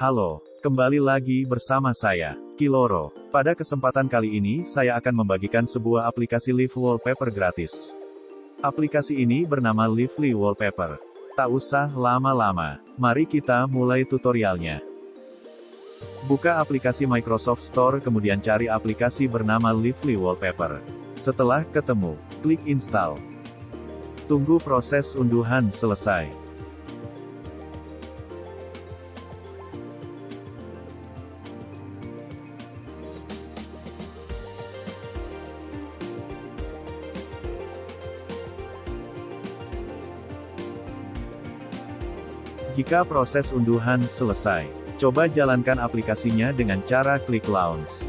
Halo, kembali lagi bersama saya, Kiloro. Pada kesempatan kali ini saya akan membagikan sebuah aplikasi Live Wallpaper gratis. Aplikasi ini bernama Lively Wallpaper. Tak usah lama-lama, mari kita mulai tutorialnya. Buka aplikasi Microsoft Store kemudian cari aplikasi bernama Lively Wallpaper. Setelah ketemu, klik install. Tunggu proses unduhan selesai. Jika proses unduhan selesai, coba jalankan aplikasinya dengan cara klik launch.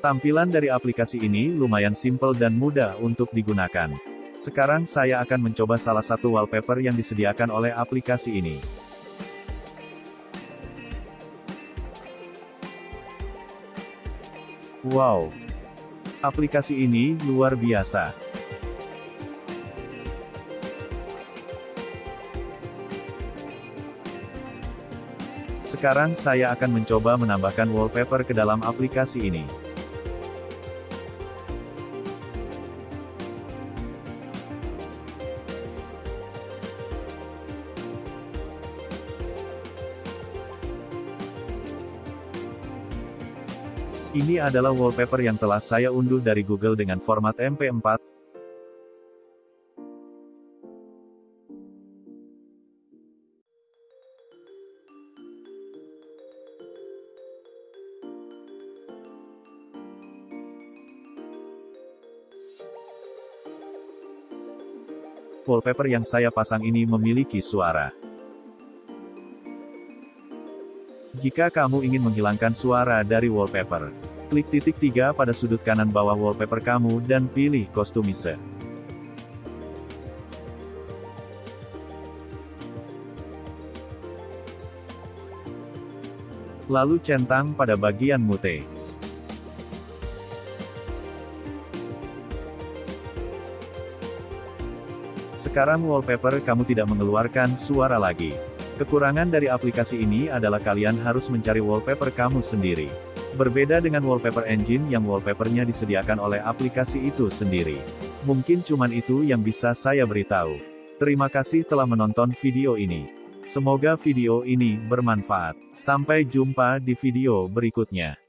Tampilan dari aplikasi ini lumayan simple dan mudah untuk digunakan. Sekarang saya akan mencoba salah satu wallpaper yang disediakan oleh aplikasi ini. Wow! Aplikasi ini luar biasa. Sekarang saya akan mencoba menambahkan wallpaper ke dalam aplikasi ini. Ini adalah wallpaper yang telah saya unduh dari Google dengan format MP4. Wallpaper yang saya pasang ini memiliki suara. Jika kamu ingin menghilangkan suara dari wallpaper, klik titik tiga pada sudut kanan bawah wallpaper kamu dan pilih kostumise. Lalu centang pada bagian mute. Sekarang wallpaper kamu tidak mengeluarkan suara lagi. Kekurangan dari aplikasi ini adalah kalian harus mencari wallpaper kamu sendiri. Berbeda dengan wallpaper engine yang wallpapernya disediakan oleh aplikasi itu sendiri. Mungkin cuman itu yang bisa saya beritahu. Terima kasih telah menonton video ini. Semoga video ini bermanfaat. Sampai jumpa di video berikutnya.